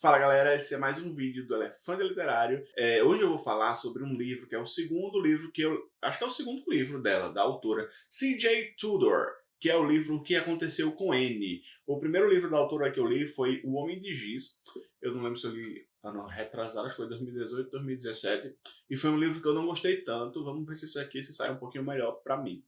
Fala galera, esse é mais um vídeo do Elefante Literário. É, hoje eu vou falar sobre um livro que é o segundo livro que eu... Acho que é o segundo livro dela, da autora C.J. Tudor, que é o livro O que Aconteceu com N. O primeiro livro da autora que eu li foi O Homem de Giz. Eu não lembro se eu li ano retrasado, acho que foi 2018, 2017. E foi um livro que eu não gostei tanto. Vamos ver se isso aqui se sai um pouquinho melhor pra mim.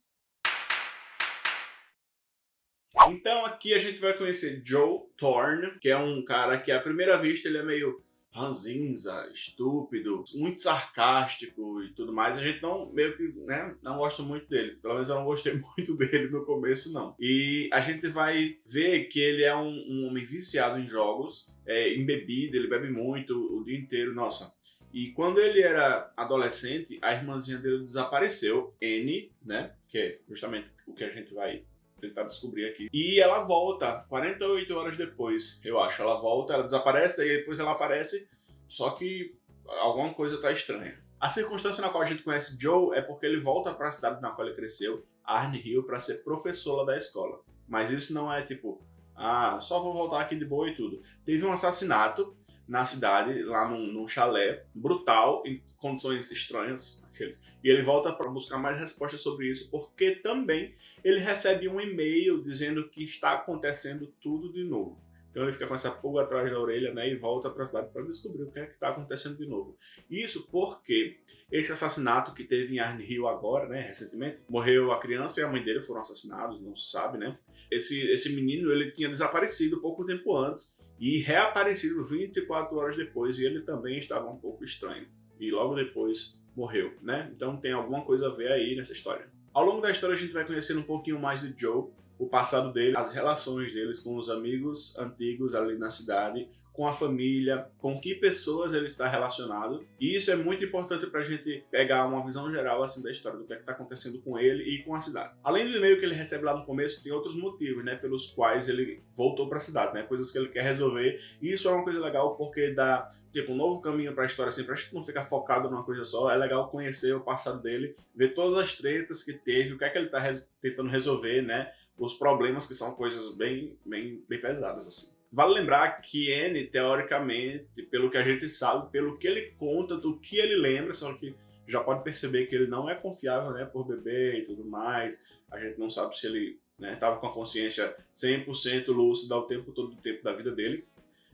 Então aqui a gente vai conhecer Joe Thorne, que é um cara que à primeira vista ele é meio ranzinza, estúpido, muito sarcástico e tudo mais. A gente não, meio que, né, não gosta muito dele. Pelo menos eu não gostei muito dele no começo, não. E a gente vai ver que ele é um, um homem viciado em jogos, é, em bebida, ele bebe muito o dia inteiro, nossa. E quando ele era adolescente, a irmãzinha dele desapareceu, N, né, que é justamente o que a gente vai tentar descobrir aqui. E ela volta 48 horas depois, eu acho. Ela volta, ela desaparece, e depois ela aparece, só que alguma coisa tá estranha. A circunstância na qual a gente conhece Joe é porque ele volta para a cidade na qual ele cresceu, Arne Hill, para ser professor da escola. Mas isso não é tipo, ah, só vou voltar aqui de boa e tudo. Teve um assassinato na cidade, lá num, num chalé, brutal, em condições estranhas, aqueles. E ele volta para buscar mais respostas sobre isso, porque também ele recebe um e-mail dizendo que está acontecendo tudo de novo. Então ele fica com essa pulga atrás da orelha né, e volta para a cidade para descobrir o que é que está acontecendo de novo. Isso porque esse assassinato que teve em Arne Hill agora, né, recentemente, morreu a criança e a mãe dele foram assassinados, não se sabe, né? Esse, esse menino ele tinha desaparecido pouco tempo antes e reaparecido 24 horas depois e ele também estava um pouco estranho. E logo depois morreu, né? Então tem alguma coisa a ver aí nessa história. Ao longo da história a gente vai conhecendo um pouquinho mais de Joe, o passado dele, as relações deles com os amigos antigos ali na cidade, com a família, com que pessoas ele está relacionado. E isso é muito importante para a gente pegar uma visão geral assim da história, do que é está acontecendo com ele e com a cidade. Além do e-mail que ele recebe lá no começo, tem outros motivos, né, pelos quais ele voltou para a cidade, né, coisas que ele quer resolver. E isso é uma coisa legal porque dá tipo um novo caminho para a história, assim, para a gente não ficar focado numa coisa só. É legal conhecer o passado dele, ver todas as tretas que teve, o que é que ele está tentando resolver, né, os problemas que são coisas bem, bem, bem pesadas assim. Vale lembrar que N, teoricamente, pelo que a gente sabe, pelo que ele conta, do que ele lembra, só que já pode perceber que ele não é confiável né, por beber e tudo mais. A gente não sabe se ele estava né, com a consciência 100% lúcida o tempo todo do tempo da vida dele.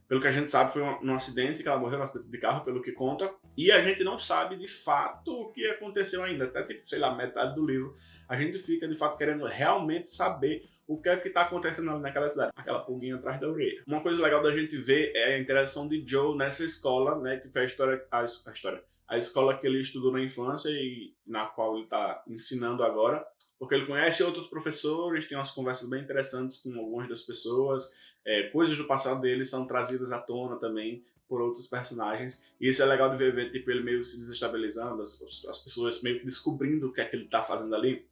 Pelo que a gente sabe, foi um, um acidente que ela morreu no acidente de carro, pelo que conta. E a gente não sabe de fato o que aconteceu ainda. Até, tipo, sei lá, metade do livro. A gente fica, de fato, querendo realmente saber o que é que está acontecendo ali naquela cidade, aquela pulguinha atrás da orelha. Uma coisa legal da gente ver é a interação de Joe nessa escola, né, que foi a história, a, a história, a escola que ele estudou na infância e na qual ele está ensinando agora, porque ele conhece outros professores, tem umas conversas bem interessantes com algumas das pessoas, é, coisas do passado dele são trazidas à tona também por outros personagens, e isso é legal de ver, ver tipo, ele meio se desestabilizando, as, as pessoas meio que descobrindo o que é que ele está fazendo ali,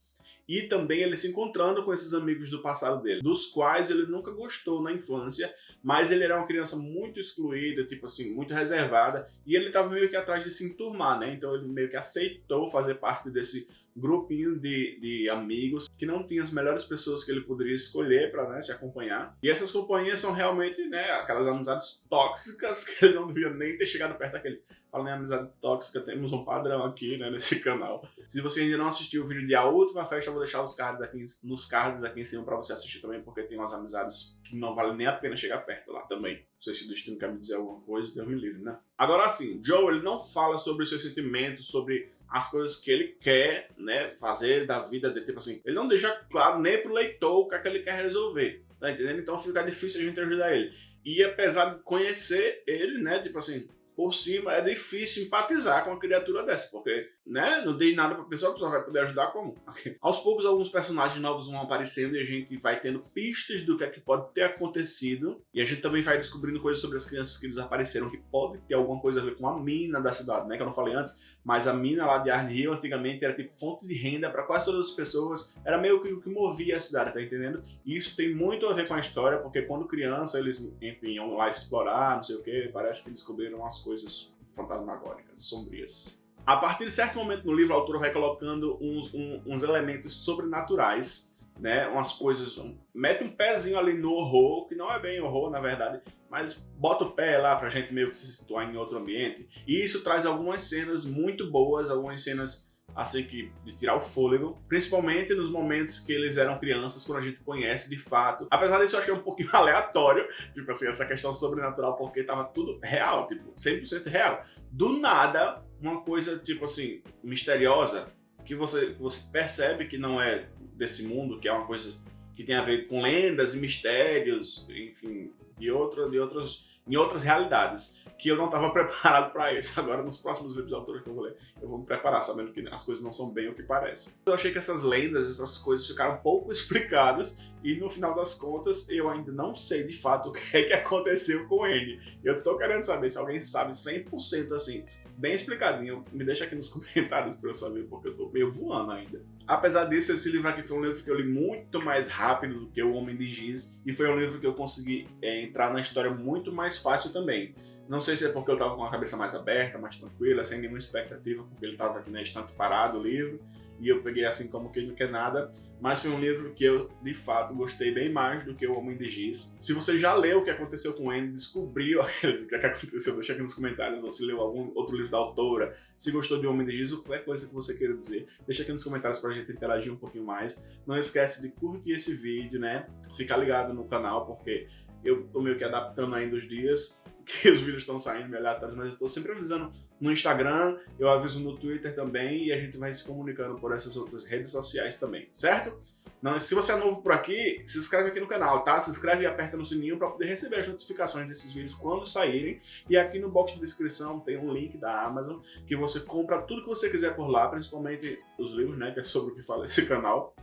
e também ele se encontrando com esses amigos do passado dele, dos quais ele nunca gostou na infância, mas ele era uma criança muito excluída, tipo assim, muito reservada, e ele estava meio que atrás de se enturmar, né? Então ele meio que aceitou fazer parte desse grupinho de, de amigos que não tinha as melhores pessoas que ele poderia escolher para né, se acompanhar. E essas companhias são realmente né, aquelas amizades tóxicas que ele não devia nem ter chegado perto daqueles. Falando em amizade tóxica, temos um padrão aqui né, nesse canal. Se você ainda não assistiu o vídeo de A Última Festa, eu vou deixar os cards aqui, nos cards aqui em cima para você assistir também, porque tem umas amizades que não vale nem a pena chegar perto lá também. Se o destino quer me dizer alguma coisa, Deus me livre, né? Agora sim, Joe, ele não fala sobre os seus sentimentos, sobre as coisas que ele quer né, fazer da vida dele. Tipo assim, ele não deixa claro nem pro leitor o que, é que ele quer resolver. Tá entendendo? Então fica difícil a gente ajudar ele. E apesar de conhecer ele, né, tipo assim, por cima, é difícil empatizar com uma criatura dessa, porque né, não dei nada pra pessoa, a pessoa vai poder ajudar como? Aos poucos, alguns personagens novos vão aparecendo e a gente vai tendo pistas do que é que pode ter acontecido, e a gente também vai descobrindo coisas sobre as crianças que desapareceram, que pode ter alguma coisa a ver com a mina da cidade, né, que eu não falei antes, mas a mina lá de Arne Hill, antigamente, era tipo fonte de renda para quase todas as pessoas, era meio que o que movia a cidade, tá entendendo? E isso tem muito a ver com a história, porque quando criança, eles, enfim, iam lá explorar, não sei o que, parece que descobriram as coisas fantasmagóricas, sombrias. A partir de certo momento no livro, o autor vai colocando uns, um, uns elementos sobrenaturais, né? Umas coisas... Um, mete um pezinho ali no horror, que não é bem horror, na verdade, mas bota o pé lá pra gente meio que se situar em outro ambiente. E isso traz algumas cenas muito boas, algumas cenas assim que de tirar o fôlego, principalmente nos momentos que eles eram crianças, quando a gente conhece de fato. Apesar disso, eu achei um pouquinho aleatório, tipo assim, essa questão sobrenatural, porque tava tudo real, tipo, 100% real. Do nada, uma coisa, tipo assim, misteriosa, que você, você percebe que não é desse mundo, que é uma coisa que tem a ver com lendas e mistérios, enfim, de, outra, de outras, em outras realidades que eu não estava preparado para isso. Agora, nos próximos livros de autor que eu vou ler, eu vou me preparar sabendo que as coisas não são bem o que parecem. Eu achei que essas lendas, essas coisas ficaram pouco explicadas e no final das contas eu ainda não sei de fato o que é que aconteceu com ele. Eu tô querendo saber se alguém sabe 100% assim, bem explicadinho, me deixa aqui nos comentários para eu saber, porque eu tô meio voando ainda. Apesar disso, esse livro aqui foi um livro que eu li muito mais rápido do que O Homem de Giz e foi um livro que eu consegui é, entrar na história muito mais fácil também. Não sei se é porque eu tava com a cabeça mais aberta, mais tranquila, sem nenhuma expectativa, porque ele tava aqui na estante parado, o livro, e eu peguei assim como quem não quer nada, mas foi um livro que eu, de fato, gostei bem mais do que O Homem de Giz. Se você já leu o que aconteceu com ele, descobriu o que aconteceu, deixa aqui nos comentários, ou se leu algum outro livro da autora, se gostou de O Homem de Giz, ou qualquer coisa que você queira dizer, deixa aqui nos comentários pra gente interagir um pouquinho mais. Não esquece de curtir esse vídeo, né? Ficar ligado no canal, porque eu tô meio que adaptando ainda os dias que os vídeos estão saindo meio aleatórios, mas eu tô sempre avisando no Instagram, eu aviso no Twitter também e a gente vai se comunicando por essas outras redes sociais também, certo? Não, se você é novo por aqui, se inscreve aqui no canal, tá? Se inscreve e aperta no sininho para poder receber as notificações desses vídeos quando saírem. E aqui no box de descrição tem um link da Amazon que você compra tudo que você quiser por lá, principalmente os livros, né? Que é sobre o que fala esse canal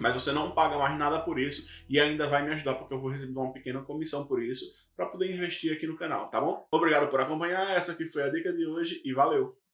mas você não paga mais nada por isso e ainda vai me ajudar porque eu vou receber uma pequena comissão por isso para poder investir aqui no canal, tá bom? Obrigado por acompanhar, essa aqui foi a dica de hoje e valeu!